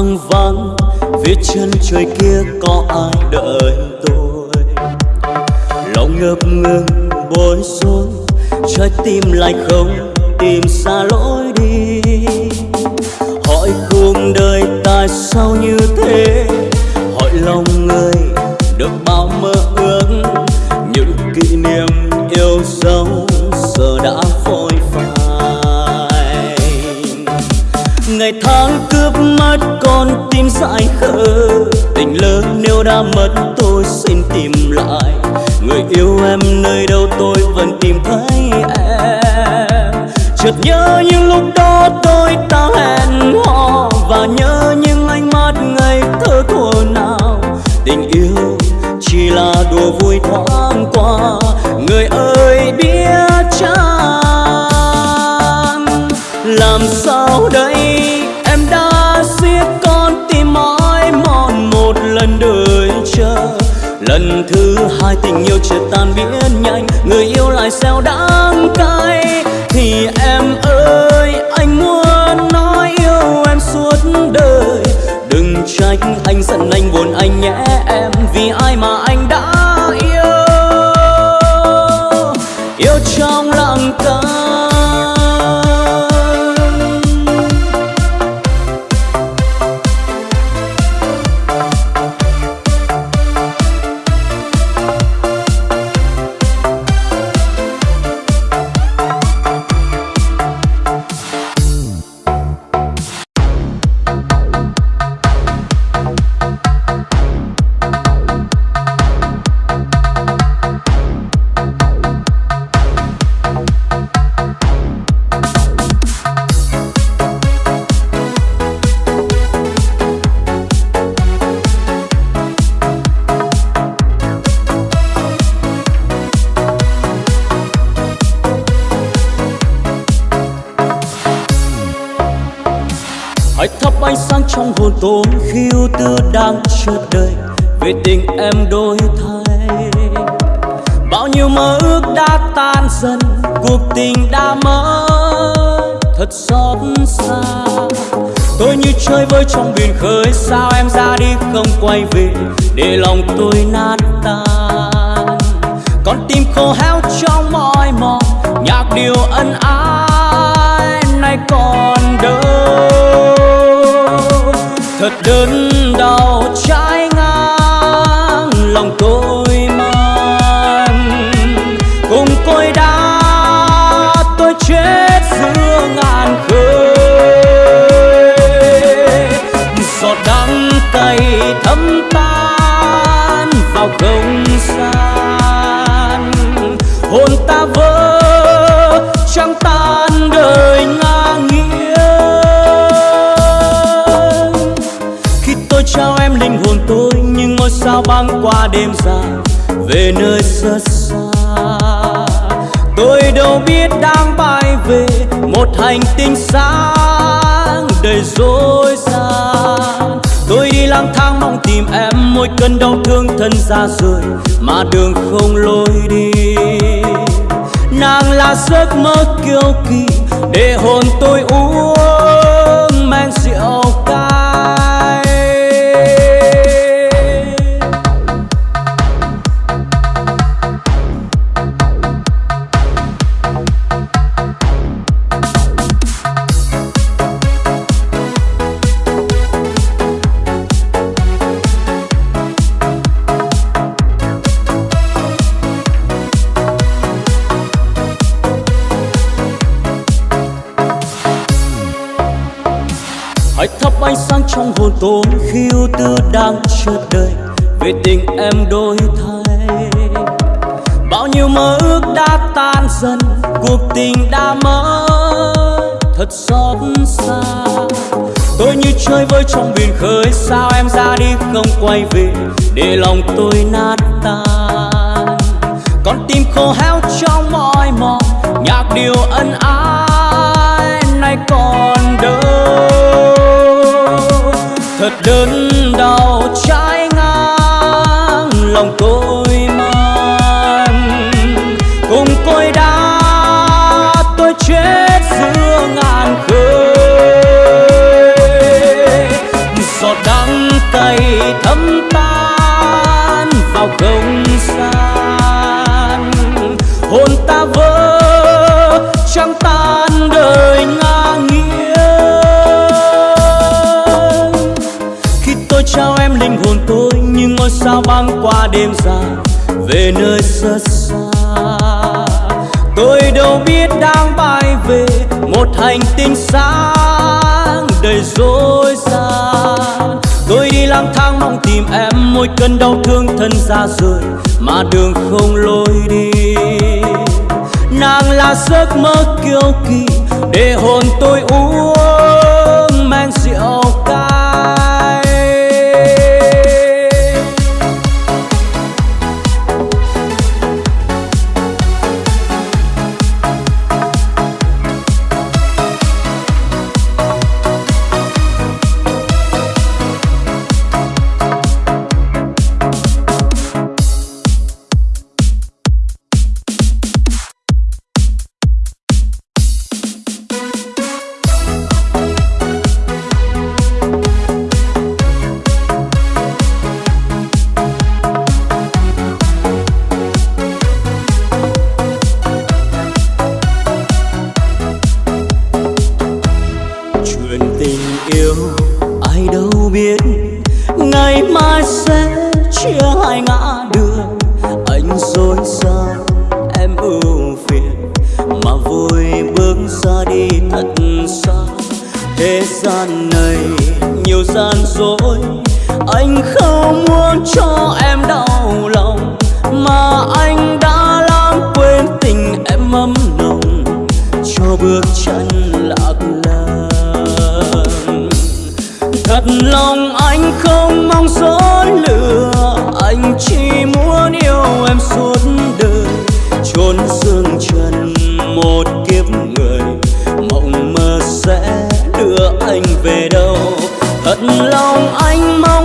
hoang vắng phía chân trời kia có ai đợi tôi? Lòng ngập ngừng, bối rối, trái tim lại không tìm xa lối đi. Hỏi cuộc đời tại sao như thế? Hỏi lòng người ngày tháng cướp mất con tim dại khờ. Tình lớn nếu đã mất, tôi xin tìm lại. Người yêu em nơi đâu tôi vẫn tìm thấy em. Chợt nhớ những lúc đó tôi ta hẹn hò và nhớ những ánh mắt ngây thơ thuở nào. Tình yêu chỉ là đùa vui thoáng qua, người ơi biết chăng? Làm sao lần thứ hai tình yêu chợt tan biến nhanh, người yêu lại sao đắng cay. Thì em ơi, anh muốn nói yêu em suốt đời. Đừng trách anh giận anh, buồn anh nhé em, vì ai mà khi ưu tư đang chợt đời về tình em đổi thay. Bao nhiêu mơ ước đã tan dần, cuộc tình đã mất thật xót xa. Tôi như chơi vơi trong biển khơi, sao em ra đi không quay về để lòng tôi nát tan? Con tim khô héo trong mỏi mòn, nhạc điều ân ái nay còn đâu thật đớn đau trái ngang, lòng tôi mang cùng côi đá tôi chết giữa ngàn khơi giọt đắng cay thấm tan vào không gian hồn ta vỡ, trăng tan đời ngang nghi. Sao băng qua đêm dài, về nơi rất xa. Tôi đâu biết đang bay về một hành tinh sáng đầy rối gian tôi đi lang thang mong tìm em, mỗi cơn đau thương thân ra rời mà đường không lối đi. Nàng là giấc mơ kiêu kỳ, để hồn tôi uống trong khiêu tôi khi tư đang chợt đời về tình em đổi thay. Bao nhiêu mơ ước đã tan dần, cuộc tình đã mơ thật xót xa. Tôi như chơi vơi trong biển khơi, sao em ra đi không quay về để lòng tôi nát tan? Con tim khô héo trong mỏi mòn, nhạc điều ân ái, nay còn đớn đau trái ngang, lòng tôi mang. Cùng côi đá tôi chết giữa ngàn khơi. Giọt đắng cay thấm tan vào không sao băng qua đêm dài, về nơi rất xa. Tôi đâu biết đang bay về một hành tinh sáng đầy rối gian tôi đi lang thang mong tìm em, mỗi cơn đau thương thân ra rời mà đường không lối đi. Nàng là giấc mơ kiêu kỳ, để hồn tôi uống thật lòng anh không mong dối lừa, anh chỉ muốn yêu em suốt đời. Chôn dương trần một kiếp người, mộng mơ sẽ đưa anh về đâu? Thật lòng anh mong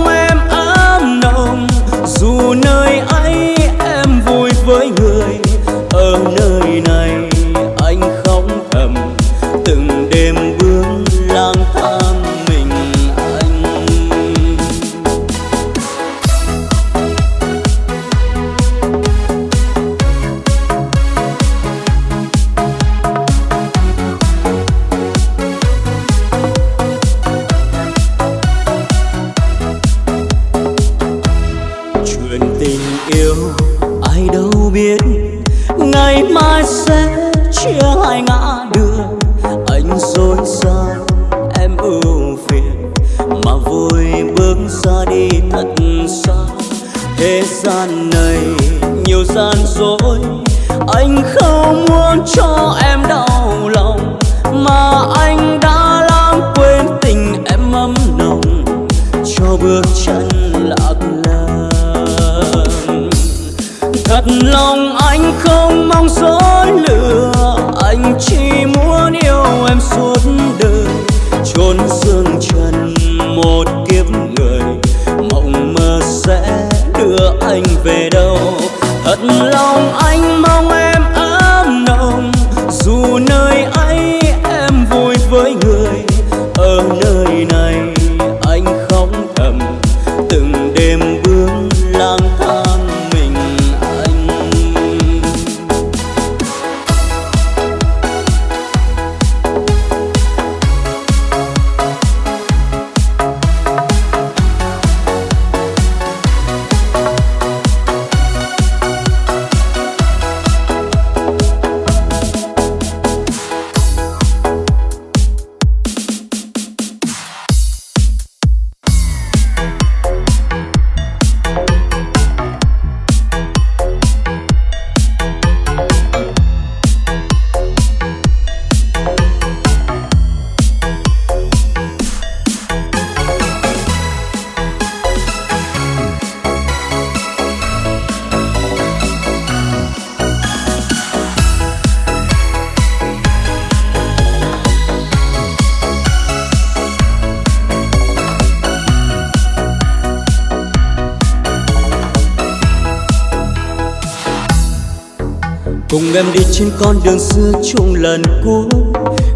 cùng em đi trên con đường xưa chung lần cuối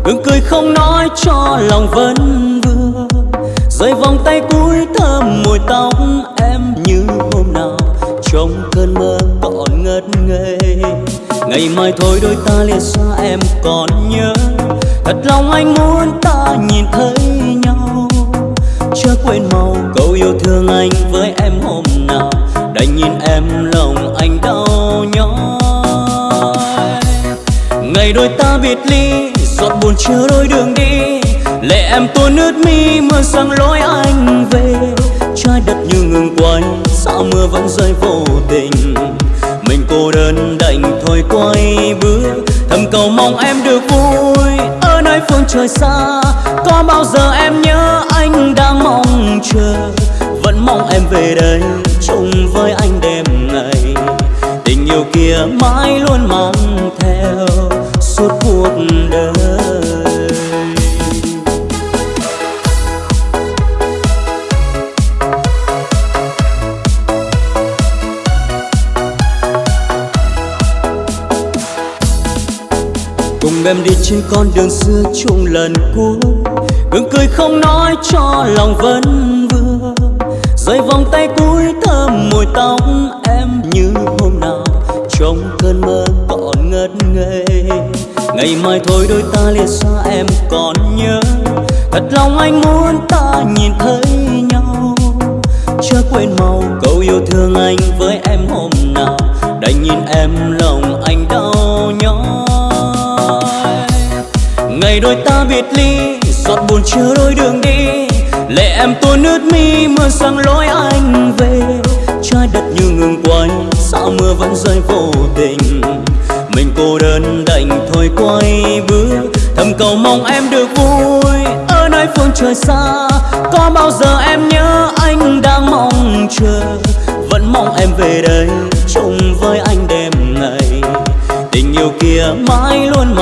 gương cười không nói cho lòng vẫn vương rơi vòng tay cuối thơm mùi tóc em như hôm nào. Trong cơn mơ còn ngất ngây. Ngày mai thôi đôi ta lìa xa em còn nhớ. Thật lòng anh muốn ta nhìn thấy nhau. Chưa quên màu câu yêu thương anh với em hôm nào. Đành nhìn em lòng anh đau nhói ngày đôi ta biệt ly, giọt buồn chưa đôi đường đi. Lệ em tuôn nước mi mưa sang lối anh về. Trái đất như ngừng quay sao mưa vẫn rơi vô tình. Mình cô đơn đành thôi quay bước, thầm cầu mong em được vui. Ở nơi phương trời xa, có bao giờ em nhớ anh đang mong chờ? Vẫn mong em về đây, chung với anh đêm ngày. Tình yêu kia mãi luôn mang em đi trên con đường xưa chung lần cuối gương cười không nói cho lòng vẫn vương rơi vòng tay cuối thơm mùi tóc em như hôm nào. Trong cơn mơ còn ngất ngây. Ngày mai thôi đôi ta lìa xa em còn nhớ. Thật lòng anh muốn ta nhìn thấy nhau. Chưa quên màu câu yêu thương anh với em ngày đôi ta biệt ly, giọt buồn chưa đôi đường đi. Lệ em tuôn nước mi mưa sang lối anh về. Trái đất như ngừng quay sao mưa vẫn rơi vô tình? Mình cô đơn đành thôi quay bước, thầm cầu mong em được vui. Ở nơi phương trời xa, có bao giờ em nhớ anh đang mong chờ? Vẫn mong em về đây, chung với anh đêm ngày. Tình yêu kia mãi luôn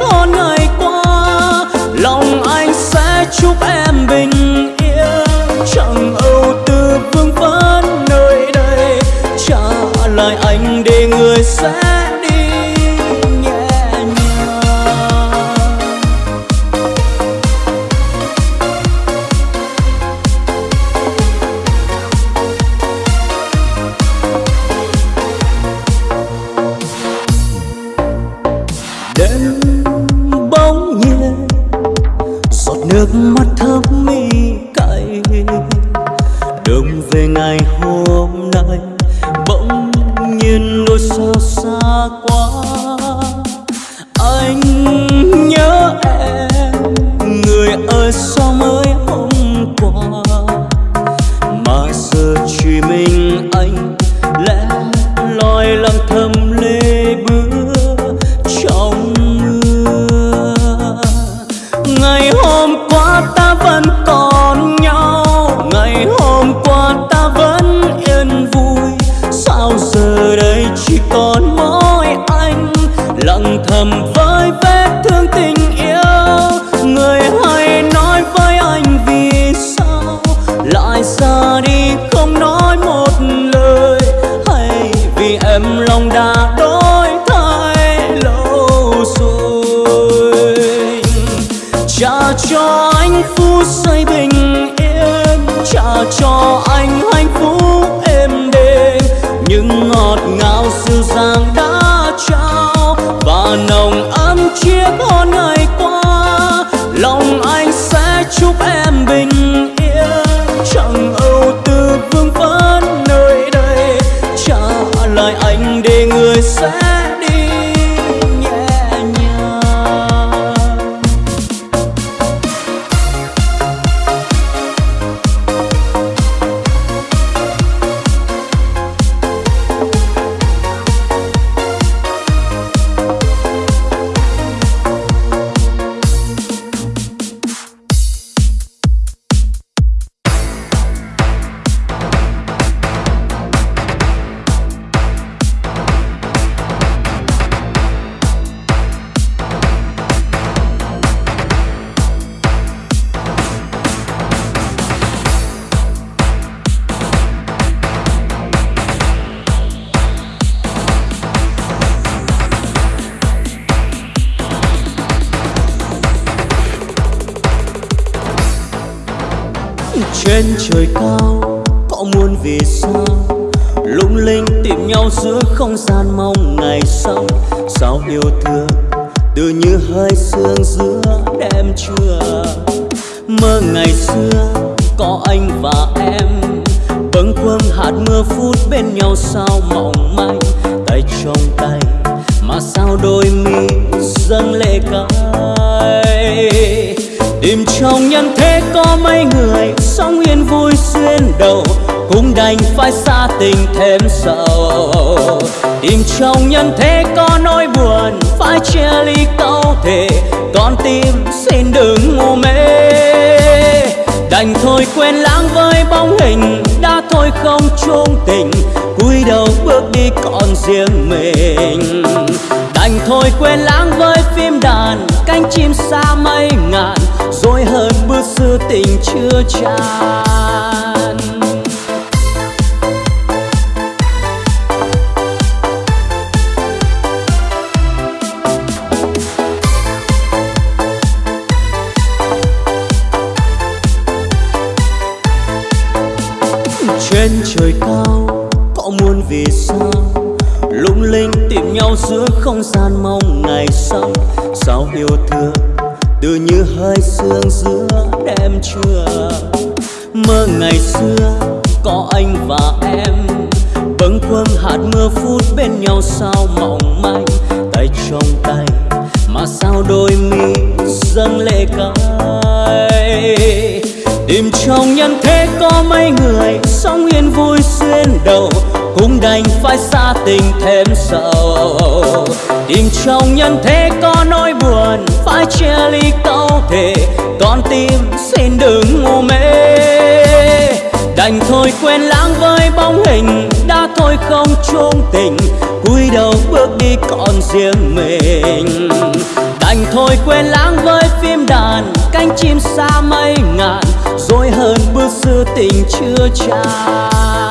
có ngày qua, lòng anh sẽ chúc em bình yên. Chẳng âu tư vương vấn nơi đây, trả lại anh để người sẽ trời cao, có muôn vì sao? Lung linh tìm nhau giữa không gian mong ngày sau. Sao yêu thương từ như hơi sương giữa đêm trưa? Mơ ngày xưa có anh và em. Bâng khuâng hạt mưa phút bên nhau sao mỏng manh. Tay trong tay mà sao đôi mi dâng lệ cay? Tìm trong nhân thế có mấy người sống yên vui xuyên đầu, cũng đành phải xa tình thêm sầu. Tìm trong nhân thế có nỗi buồn, phải chia ly câu thề, con tim xin đừng ngu mê. Đành thôi quên lãng với bóng hình, đã thôi không chung tình, cúi đầu bước đi còn riêng mình đành thôi quên lãng với phim đàn, cánh chim xa mây ngàn, rồi hơn bước xưa tình chưa tràn. Không gian mong ngày sau. Sao yêu thương từ như hơi sương giữa đêm trưa? Mơ ngày xưa có anh và em. Bâng khuâng hạt mưa phút bên nhau sao mỏng manh. Tay trong tay mà sao đôi mi dâng lệ cay? Tìm trong nhân thế có mấy người sống yên vui xuyên đầu cũng đành phải xa tình thêm sầu. Tìm trong nhân thế có nỗi buồn, phải chia ly câu thể con tim xin đừng ngu mê. Đành thôi quên lãng với bóng hình, đã thôi không chung tình. Cúi đầu bước đi còn riêng mình. Đành thôi quên lãng với phim đàn, cánh chim xa mây ngàn. Rồi hơn bước xưa tình chưa tràn.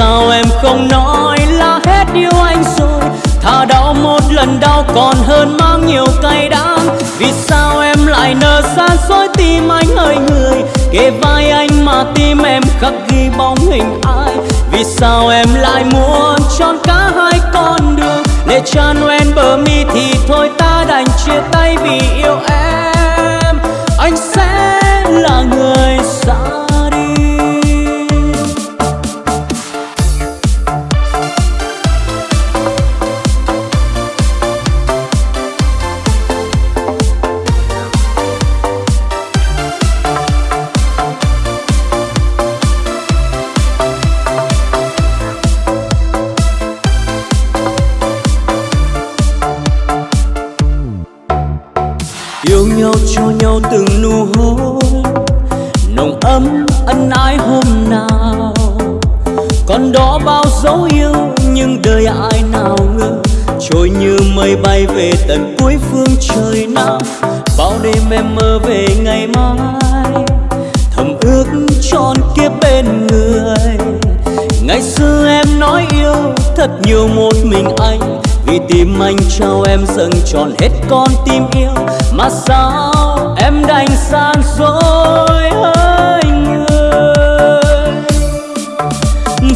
Sao em không nói là hết yêu anh rồi? Thà đau một lần đau còn hơn mang nhiều cay đắng. Vì sao em lại nỡ xa xôi tim anh hơi người? Kề vai anh mà tim em khắc ghi bóng hình ai? Vì sao em lại muốn chọn cả hai con đường? Để tràn Noel bờ mi thì thôi ta đành chia tay vì yêu em. Anh sẽ là người trao em dâng tròn hết con tim yêu? Mà sao em đành san dối anh người?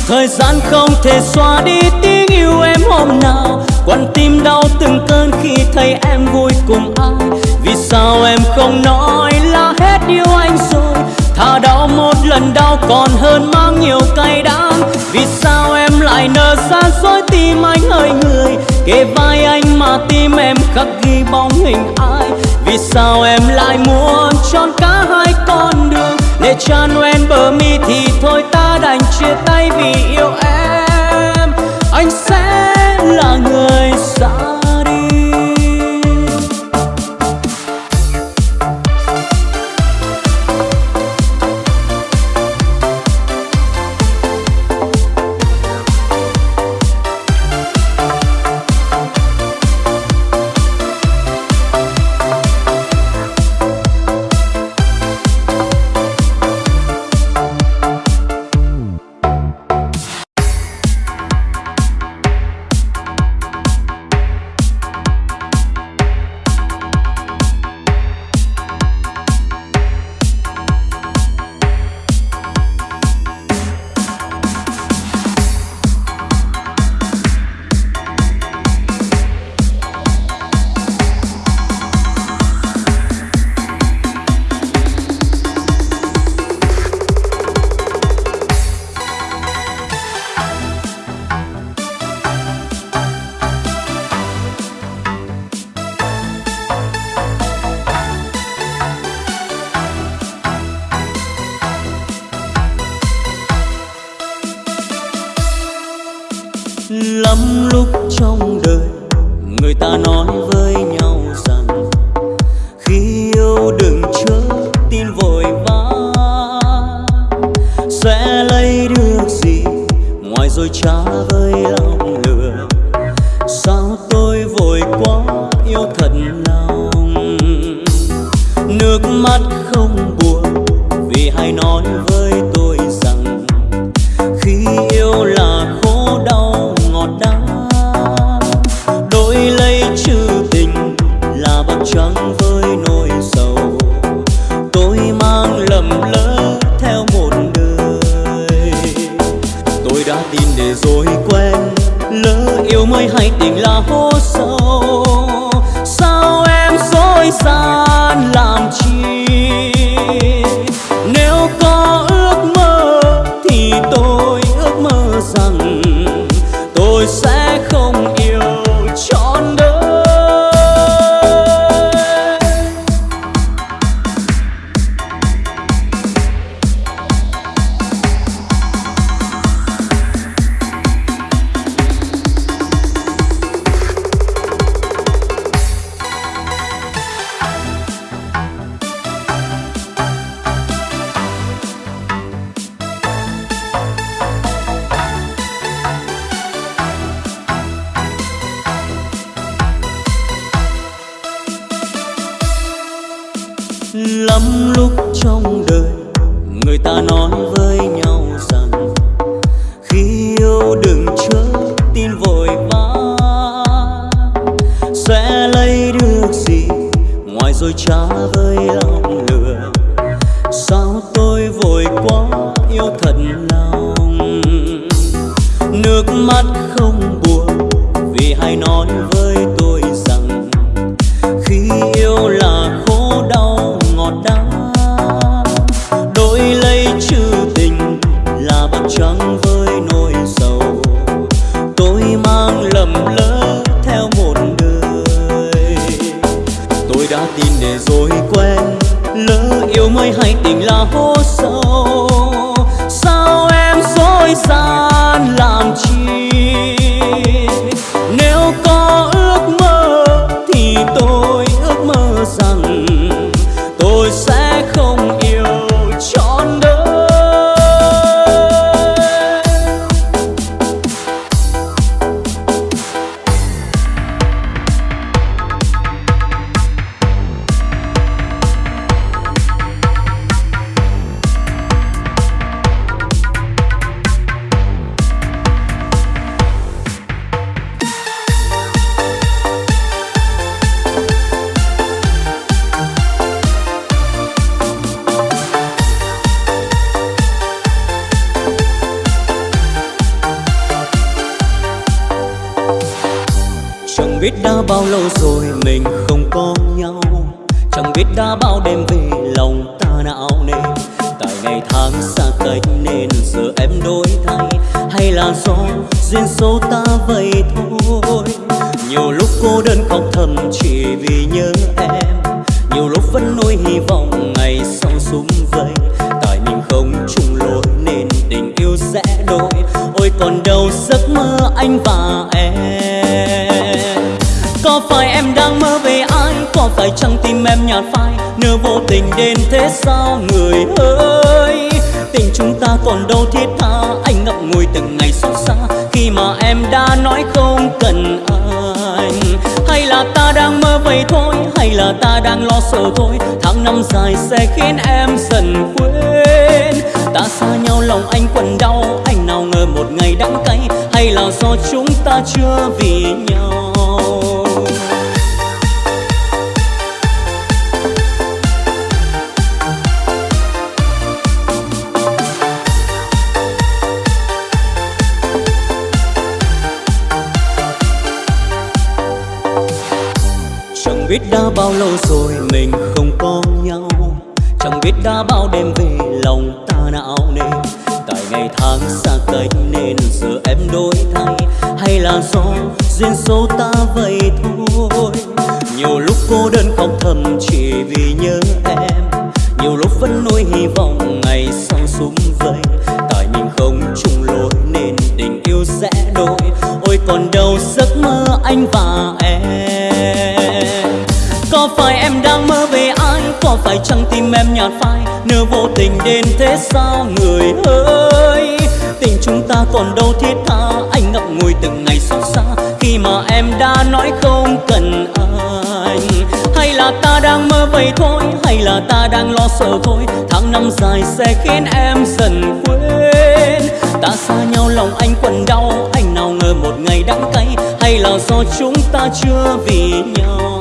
Thời gian không thể xóa đi tiếng yêu em hôm nào. Quan tim đau từng cơn khi thấy em vui cùng ai. Vì sao em không nói là hết yêu anh rồi? Thà đau một lần đau còn hơn mang nhiều cay đắng. Vì sao em lại nỡ xa dối tim anh hơi người? Kề vai anh mà tim em khắc ghi bóng hình ai? Vì sao em lại muốn chọn cả hai con đường? Để tràn noel bờ mi thì thôi ta đành chia tay vì yêu em. Anh sẽ là người ai phải chăng tim em nhạt phai nỡ vô tình đến thế sao người ơi? Tình chúng ta còn đâu thiết tha, Anh ngậm ngùi từng ngày xót xa, Khi mà em đã nói không cần anh. Hay là ta đang mơ vậy thôi, Hay là ta đang lo sợ thôi, Tháng năm dài sẽ khiến em dần quên. Ta xa nhau lòng anh quặn đau, Anh nào ngờ một ngày đắng cay, Hay là do chúng ta chưa vì nhau? Biết đã bao lâu rồi mình không có nhau. Chẳng biết đã bao đêm về lòng ta não nề. Tại ngày tháng xa cách nên giờ em đổi thay. Hay là do duyên số ta vậy thôi. Nhiều lúc cô đơn khóc thầm chỉ vì nhớ em. Nhiều lúc vẫn nuôi hy vọng ngày sau súng vầy Tại mình không chung lối nên tình yêu sẽ đổi. Ôi còn đâu giấc mơ anh và em nhạt phai Nếu vô tình đến thế sao người ơi? Tình chúng ta còn đâu thiết tha, anh ngập ngùi từng ngày xót xa. Khi mà em đã nói không cần anh, hay là ta đang mơ vậy thôi, hay là ta đang lo sợ thôi. Tháng năm dài sẽ khiến em dần quên. Ta xa nhau, lòng anh quần đau, anh nào ngờ một ngày đắng cay. Hay là do chúng ta chưa vì nhau?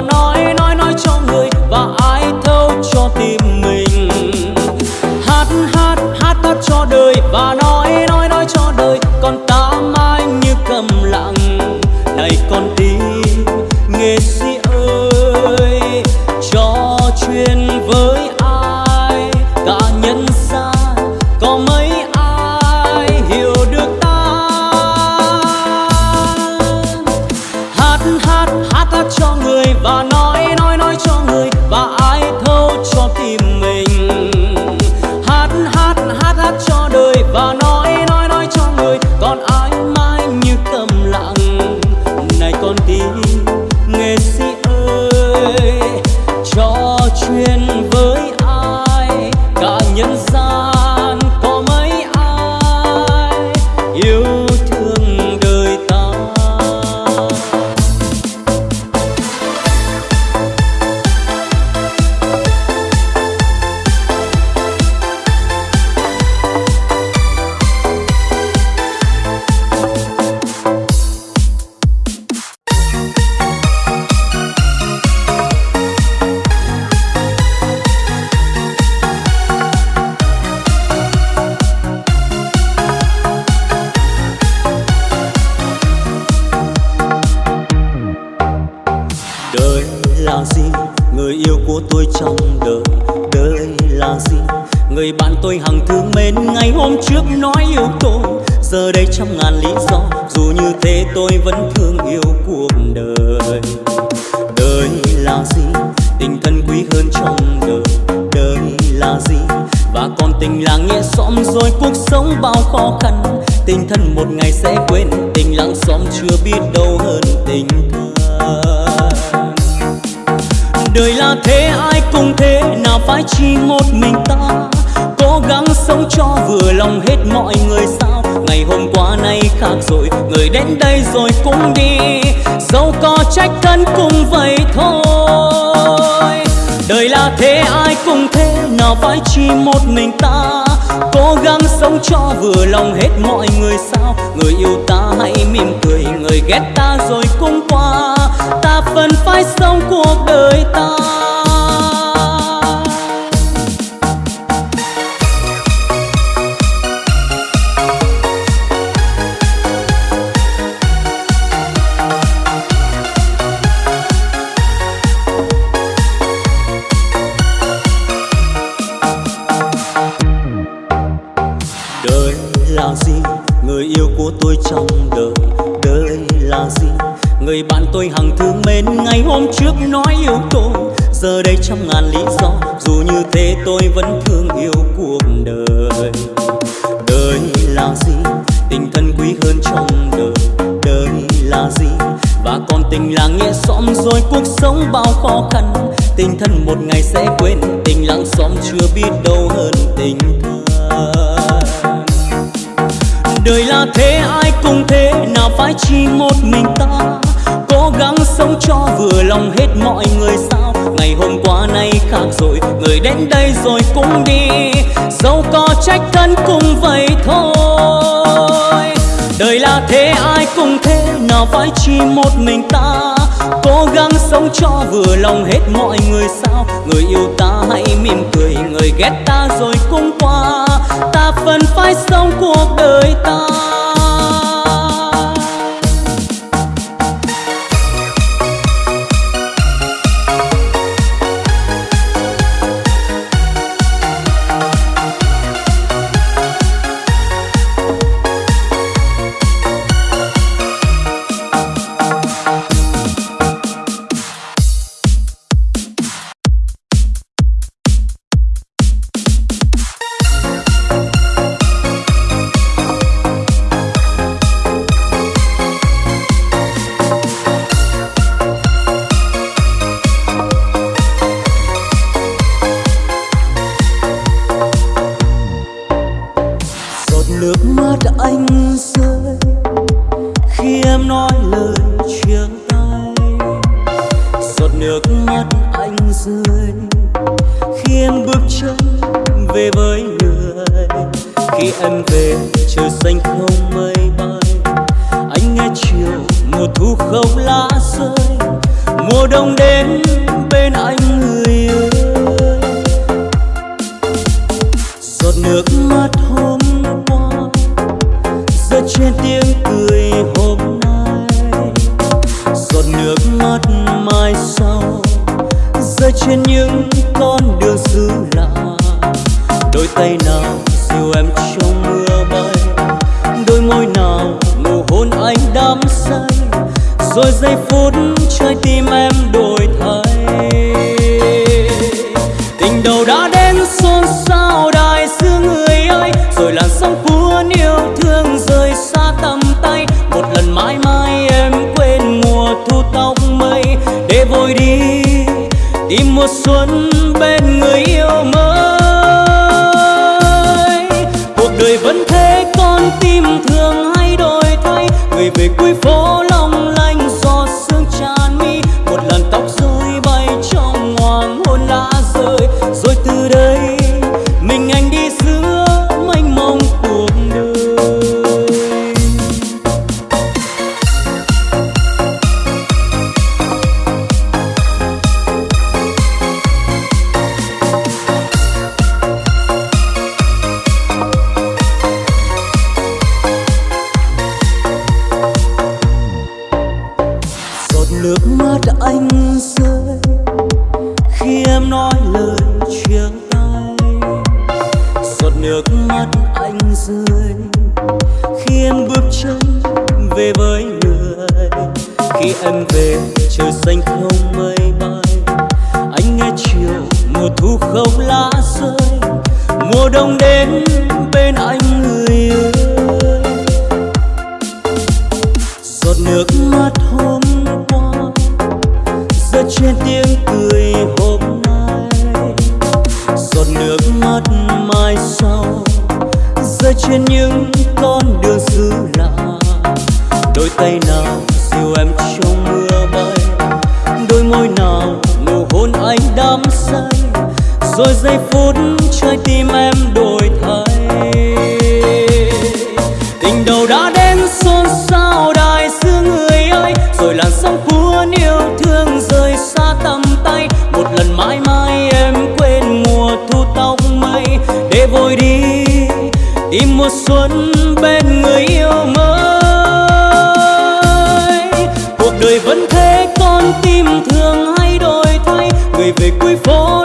nói nói nói cho người và ai thâu cho tim mình. Hát hát hát hát cho đời và nói phải chỉ một mình ta, cố gắng sống cho vừa lòng hết mọi người sao? Người yêu ta hãy mỉm cười, người ghét ta rồi cũng qua. Ta vẫn phải sống cuộc đời ta. Giờ đây trăm ngàn lý do, dù như thế tôi vẫn thương yêu cuộc đời. Đời là gì? Tình thân quý hơn trong đời. Đời là gì? Và còn tình là nghĩa xóm, rồi cuộc sống bao khó khăn. Tình thân đến đây rồi cũng đi. Dẫu có trách thân cũng vậy thôi. Đời là thế, ai cũng thế, nào phải chỉ một mình ta. Cố gắng sống cho vừa lòng hết mọi người sao. Người yêu ta hãy mỉm cười, người ghét ta rồi cũng qua. Ta vẫn phải sống cuộc đời em nói lời chia tay. Giọt nước mắt anh rơi khi em bước chân về với người. Khi em về, trời xanh không mây bay. Anh nghe chiều, mùa thu không lá rơi. Mùa đông đến bên anh người ơi. Giọt nước mắt hôm qua, rơi trên tiếng trên những con đường xứ lạ. Đôi tay nào dìu em trong mưa bay, đôi môi nào nụ hôn anh đắm say. Rồi giây phút mùa xuân. Trên những con đường xứ lạ. Đôi tay nào dìu em trong mưa bay, đôi môi nào nụ hôn anh đắm say. Rồi giây phút mùa xuân bên người yêu mới. Cuộc đời vẫn thế, con tim thường hay đổi thay. Người về cuối phố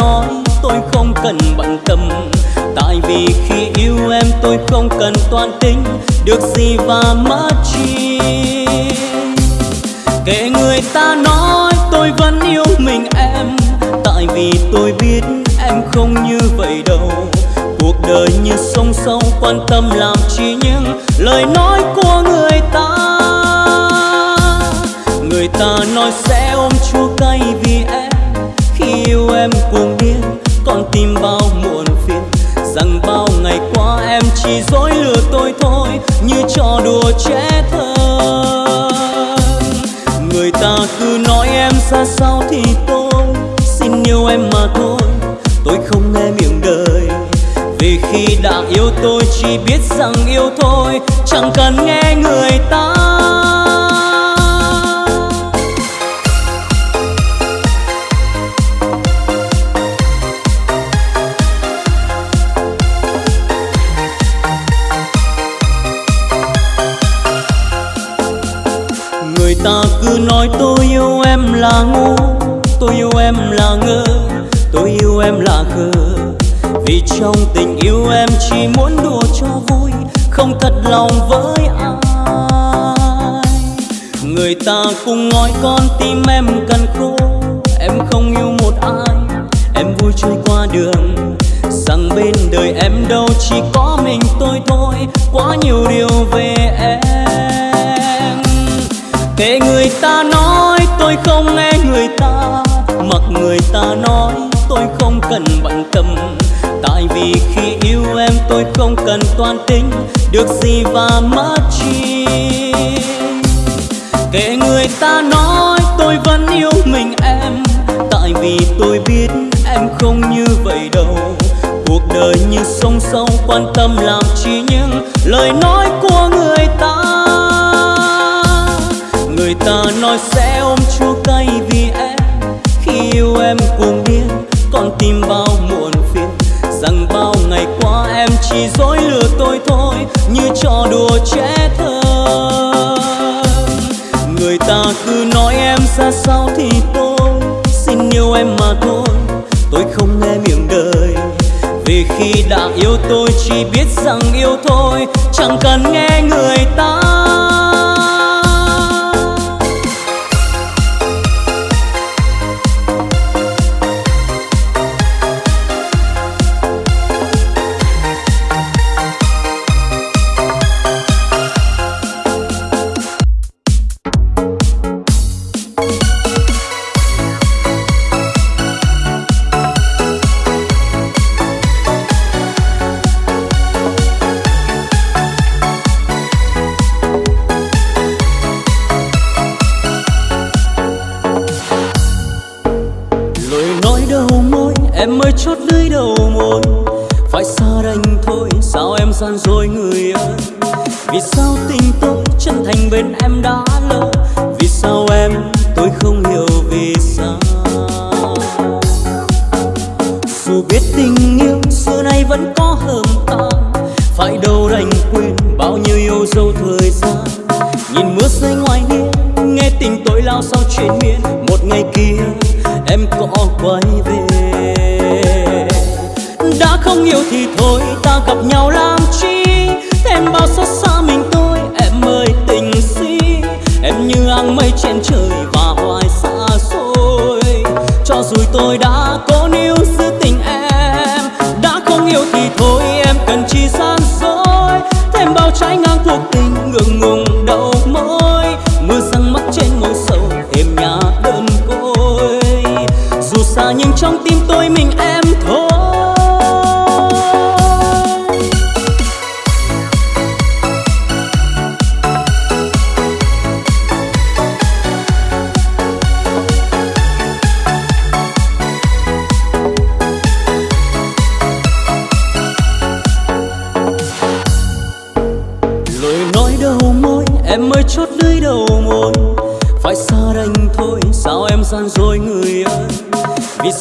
nói, tôi không cần bận tâm. Tại vì khi yêu em, tôi không cần toan tính. Được gì và mất chi? Kệ người ta nói, tôi vẫn yêu mình em. Tại vì tôi biết em không như vậy đâu. Cuộc đời như sông sâu, quan tâm làm chi những lời nói của người ta. Người ta nói sẽ ôm chua cay vì em. Khi yêu em con tim bao muộn phiền. Rằng bao ngày qua em chỉ dối lừa tôi thôi, như trò đùa trẻ thơ. Người ta cứ nói em ra sao thì tôi xin yêu em mà thôi. Tôi không nghe miệng đời, vì khi đã yêu tôi chỉ biết rằng yêu thôi. Chẳng cần nghe người ta. Lòng với ai? Người ta cùng nói con được gì và mất chi? Kệ người ta nói, tôi vẫn yêu mình em. Tại vì tôi biết em không như vậy đâu. Cuộc đời như sông sâu, quan tâm làm chi những lời nói của người ta. Người ta nói sẽ trẻ thơ. Người ta cứ nói em ra sao thì tôi xin yêu em mà thôi. Tôi không nghe miệng đời, vì khi đã yêu tôi chỉ biết rằng yêu thôi. Chẳng cần nghe người ta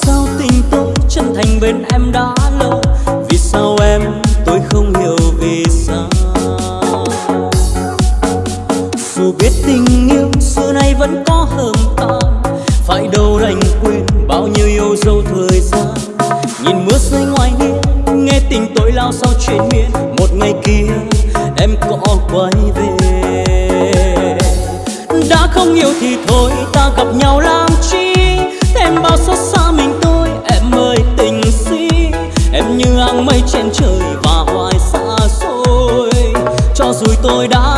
sao tình tôi chân thành bên em đã lâu? Vì sao em, tôi không hiểu vì sao? Dù biết tình yêu xưa nay vẫn có hờn tan Phải đâu đành quên bao nhiêu yêu dấu thời gian. Nhìn mưa rơi ngoài hiên, nghe tình tôi lao sao chuyện miên. rồi tôi đã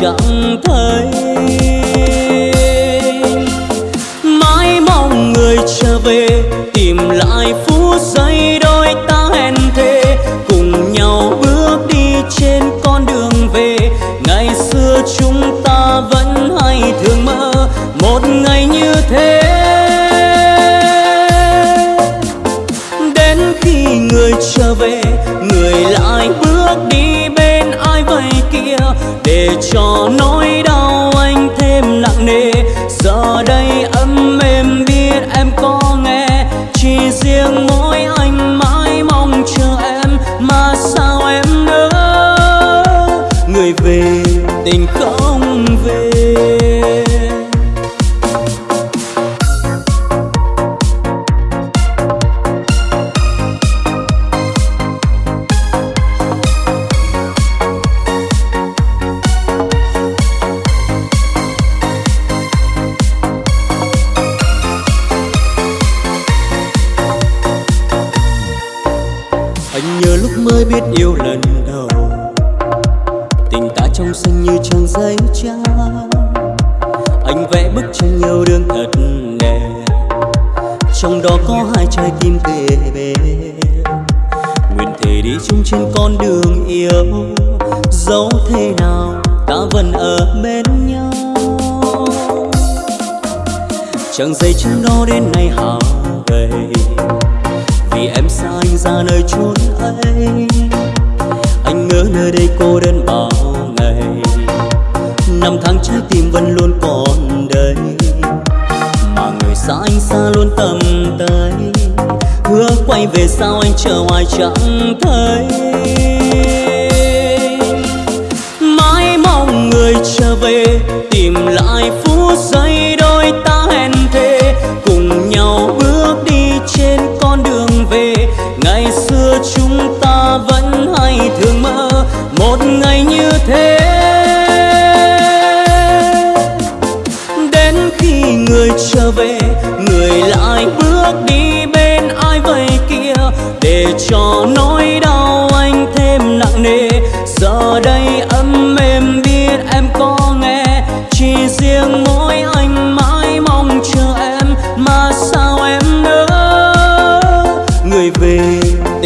chẳng thấy. Mãi mong người trở về, tìm lại phút giây đôi ta hẹn thề. Cùng nhau bước đi trên con đường về, ngày xưa chúng ta vẫn hay thường mơ. Một ngày như thế, đến khi người trở về, người lại bước đi. cho nó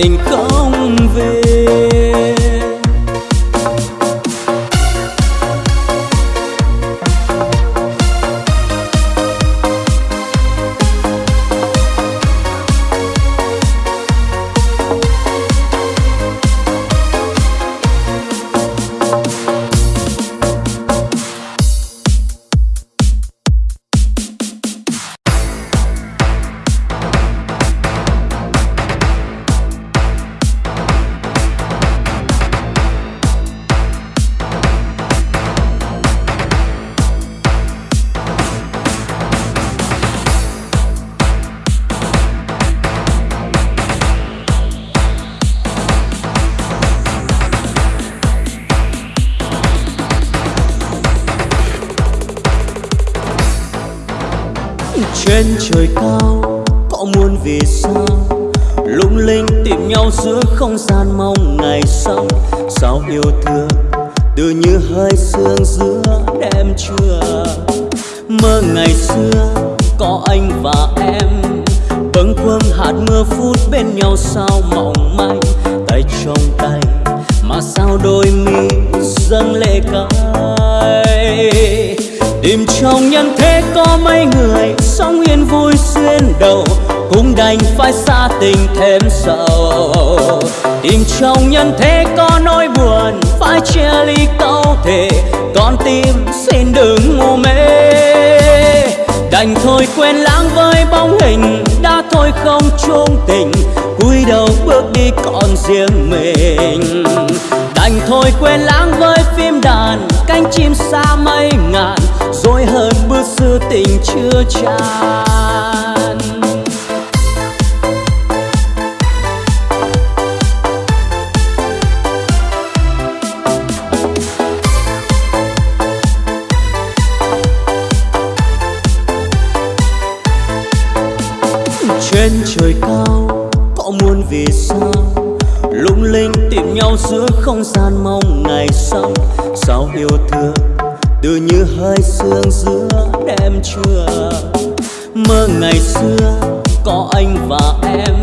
tình không về. hơi sương giữa đêm trưa. Mơ ngày xưa có anh và em,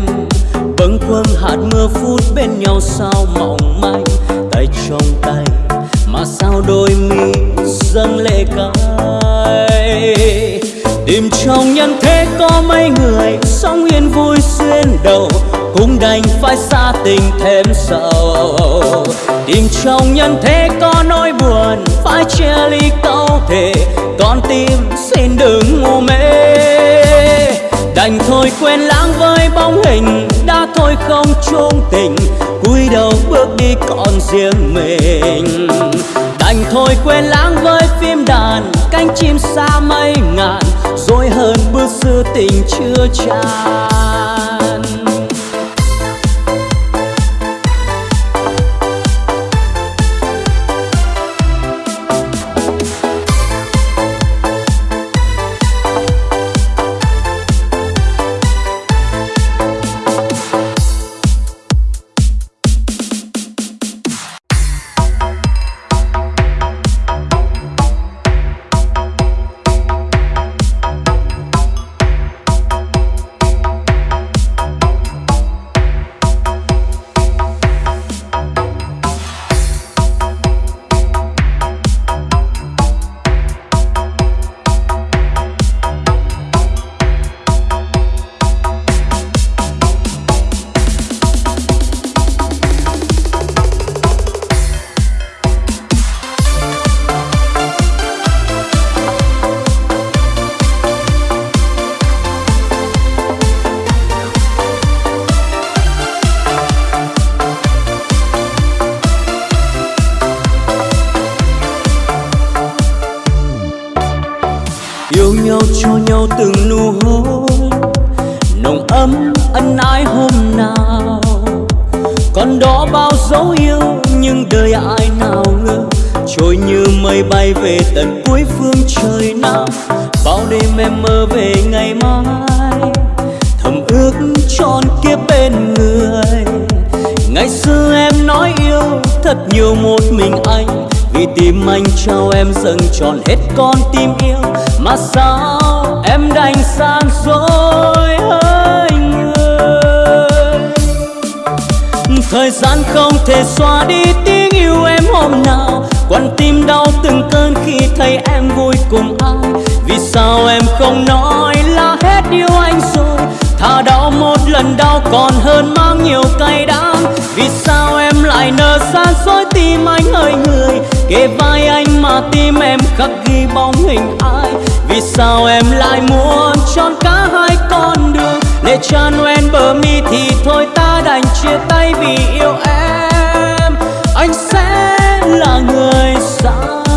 bâng khuâng hạt mưa phút bên nhau sao mỏng manh. Tay trong tay mà sao đôi mi dâng lệ cay. Tìm trong nhân thế có mấy người sống yên vui xuyên đầu cũng đành phải xa tình thêm sầu. Tìm trong nhân thế có nỗi buồn Phải chia ly câu thể, Con tim xin đừng ngu mê. Đành thôi quên lãng với bóng hình Đã thôi không chung tình. Cúi đầu bước đi còn riêng mình. Đành thôi quên lãng với phim đàn Cánh chim xa mây ngàn. Rồi hơn bước xưa tình chưa tràn. thật nhiều một mình anh. Vì tim anh trao em dâng tròn hết con tim yêu. Mà sao em đành sang rồi anh ơi? Thời gian không thể xóa đi tiếng yêu em hôm nào. Quan tim đau từng cơn khi thấy em vui cùng ai. Vì sao em không nói là hết yêu anh rồi? Thà đau một lần đau còn hơn mang nhiều cay đắng. Vì sao em lại nở xa xôi tim anh ơi người? Kề vai anh mà tim em khắc ghi bóng hình ai? Vì sao em lại muốn chọn cả hai con đường? Để cha Noel bờ mi thì thôi ta đành chia tay vì yêu em. Anh sẽ là người sao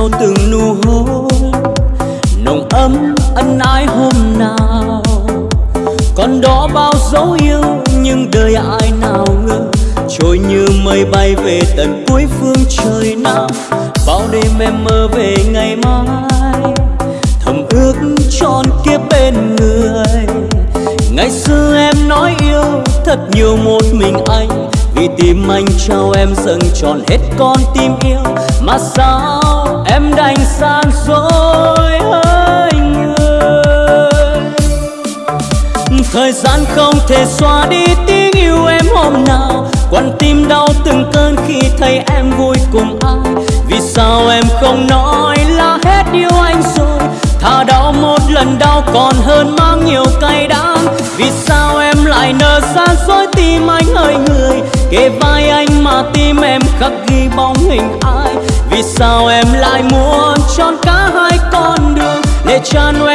sau từng nụ hôn. Nồng ấm ân ái hôm nào, còn đó bao dấu yêu nhưng đời ai nào ngờ. Trôi như mây bay về tận cuối phương trời nam bao đêm em mơ về ngày mai. Thầm ước tròn kia bên người, ngày xưa em nói yêu thật nhiều một mình anh. Vì tim anh trao em dâng tròn hết con tim yêu, mà sao em đành sang dối hỡi người. Thời gian không thể xóa đi tiếng yêu em hôm nào. Quan tim đau từng cơn khi thấy em vui cùng ai. Vì sao em không nói là hết yêu anh rồi? Thà đau một lần đau còn hơn mang nhiều cay đắng. Vì sao em lại nở xa dối tim anh ơi người? Kề vai anh mà tim em khắc ghi bóng hình anh vì sao em lại muốn chọn cả hai con đường để cha nuôi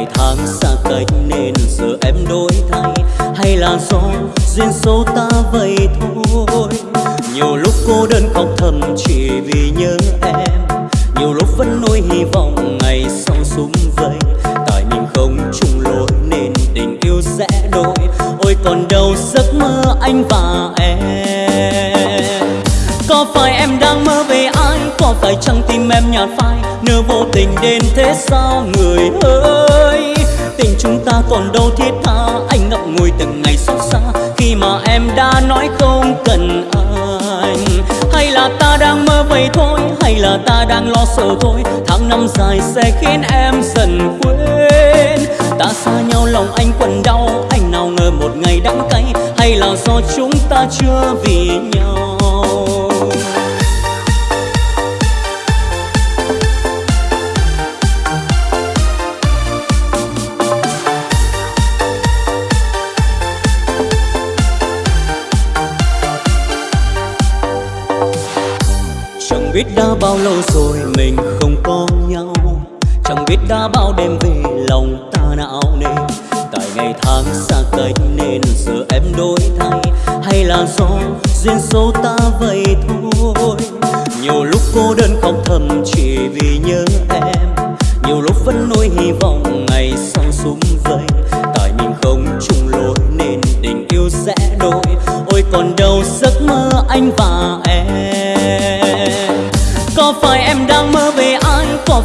ngày tháng xa cách nên giờ em đổi thay. Hay là do duyên số ta vậy thôi. Nhiều lúc cô đơn khóc thầm chỉ vì nhớ em. Nhiều lúc vẫn nuôi hy vọng ngày sau súng vây. Tại mình không chung lối nên tình yêu sẽ đổi. Ôi còn đâu giấc mơ anh và em. Có phải em đang mơ sao ai Có phải chăng tim em nhạt phai? Nửa vô tình đến thế sao người ơi? Tình chúng ta còn đâu thiết tha, Anh ngậm ngùi từng ngày xót xa. Khi mà em đã nói không cần anh, Hay là ta đang mơ vậy thôi, Hay là ta đang lo sợ thôi. Tháng năm dài sẽ khiến em dần quên. Ta xa nhau lòng anh quặn đau, Anh nào ngờ một ngày đắng cay. Hay là do chúng ta chưa vì nhau? Đã bao lâu rồi mình không có nhau? Chẳng biết đã bao đêm về lòng ta não nề. Tại ngày tháng xa cách nên giờ em đổi thay. Hay là do duyên số ta vậy thôi? Nhiều lúc cô đơn khóc thầm chỉ vì nhớ em. Nhiều lúc vẫn nuôi hy vọng ngày sau súng vây. Tại mình không chung lối nên tình yêu sẽ đổi. Ôi còn đâu giấc mơ anh và em.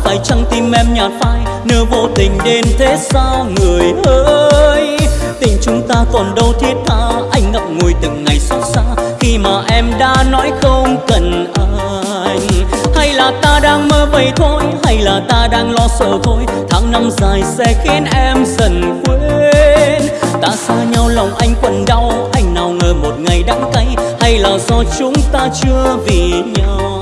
Phải chăng tim em nhạt phai nỡ vô tình đến thế sao người ơi? Tình chúng ta còn đâu thiết tha, anh ngậm ngùi từng ngày xót xa, khi mà em đã nói không cần anh. Hay là ta đang mơ vậy thôi, hay là ta đang lo sợ thôi tháng năm dài sẽ khiến em dần quên. Ta xa nhau lòng anh quặn đau, anh nào ngờ một ngày đắng cay, hay là do chúng ta chưa vì nhau?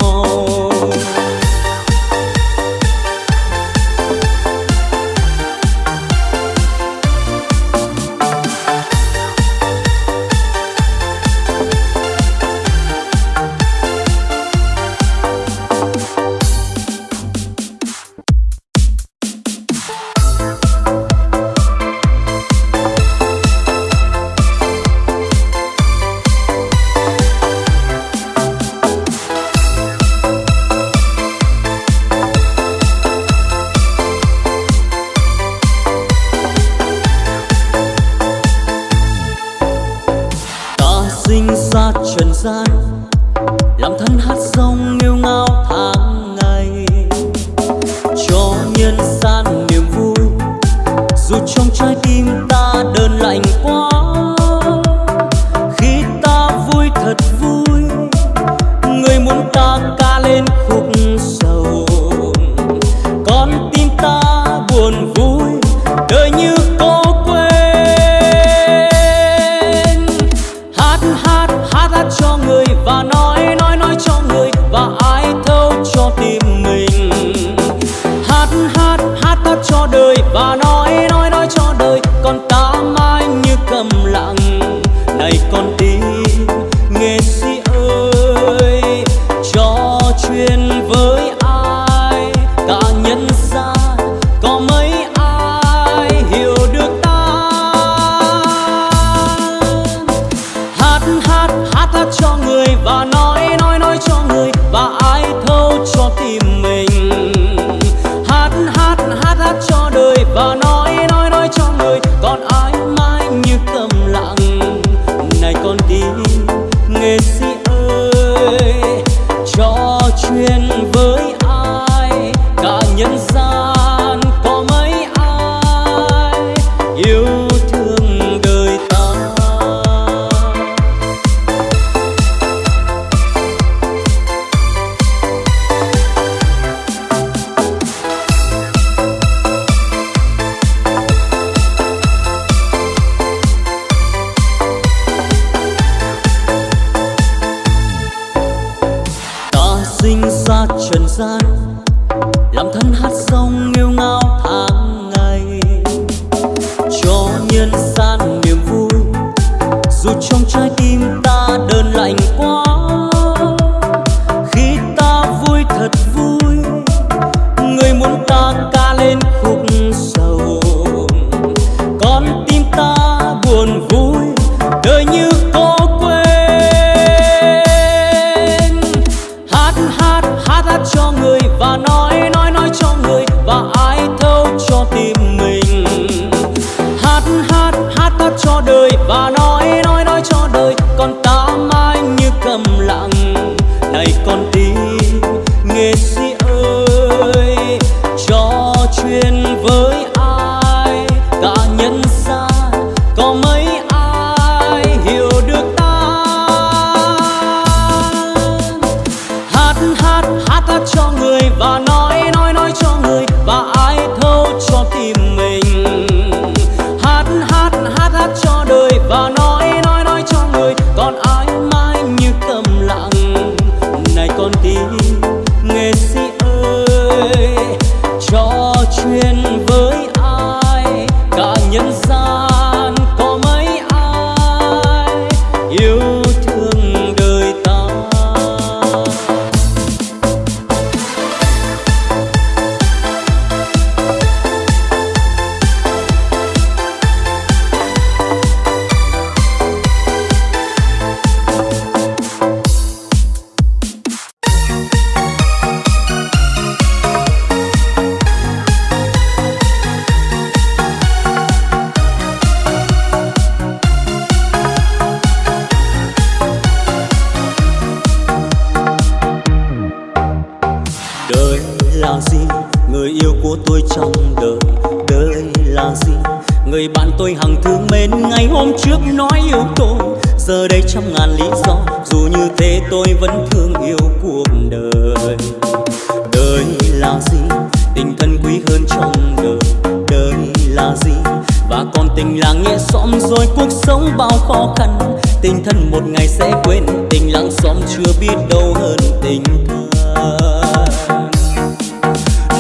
Quên tình lặng xóm chưa biết đâu hơn tình thân.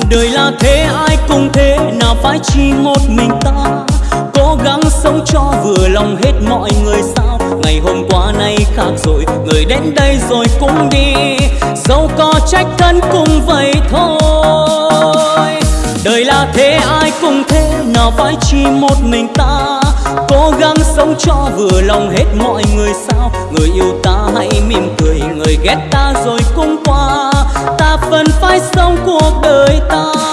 Đời là thế, ai cũng thế, nào phải chỉ một mình ta? Cố gắng sống cho vừa lòng hết mọi người sao? Ngày hôm qua nay khác rồi, người đến đây rồi cũng đi. Dẫu có trách thân cũng vậy thôi. Đời là thế, ai cũng thế, nào phải chỉ một mình ta? Cố gắng sống cho vừa lòng hết mọi người sao? Người yêu ta hãy mỉm cười, người ghét ta rồi cũng qua. Ta vẫn phải sống cuộc đời ta.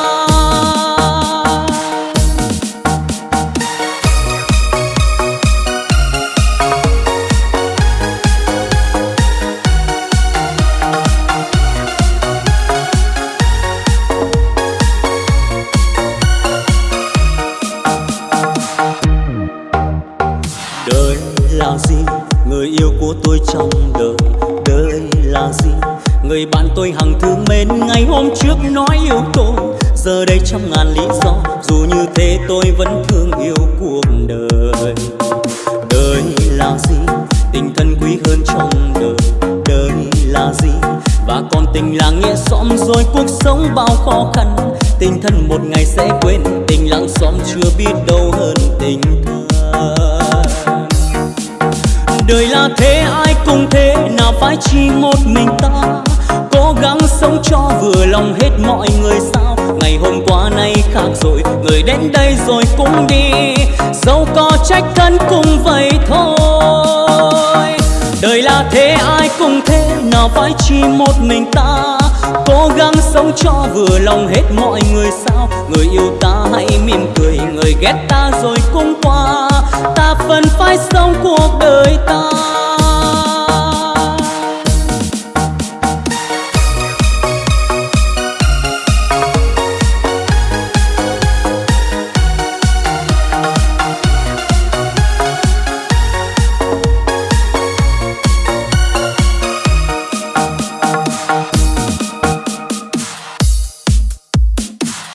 Tôi vẫn thương yêu cuộc đời. Đời là gì? Tình thân quý hơn trong đời. Đời là gì? Và còn tình là nghĩa xóm, rồi cuộc sống bao khó khăn. Tình thân một ngày sẽ quên, tình lặng xóm chưa biết đâu hơn tình thân. Đời là thế, ai cũng thế, nào phải chỉ một mình ta. Cố gắng sống cho vừa lòng hết mọi người xa khác rồi người đến đây rồi cũng đi. Dẫu có trách thân cũng vậy thôi. Đời là thế, ai cũng thế, nào phải chỉ một mình ta. Cố gắng sống cho vừa lòng hết mọi người sao. Người yêu ta hãy mỉm cười, người ghét ta rồi cũng qua. Ta vẫn phải sống cuộc đời ta.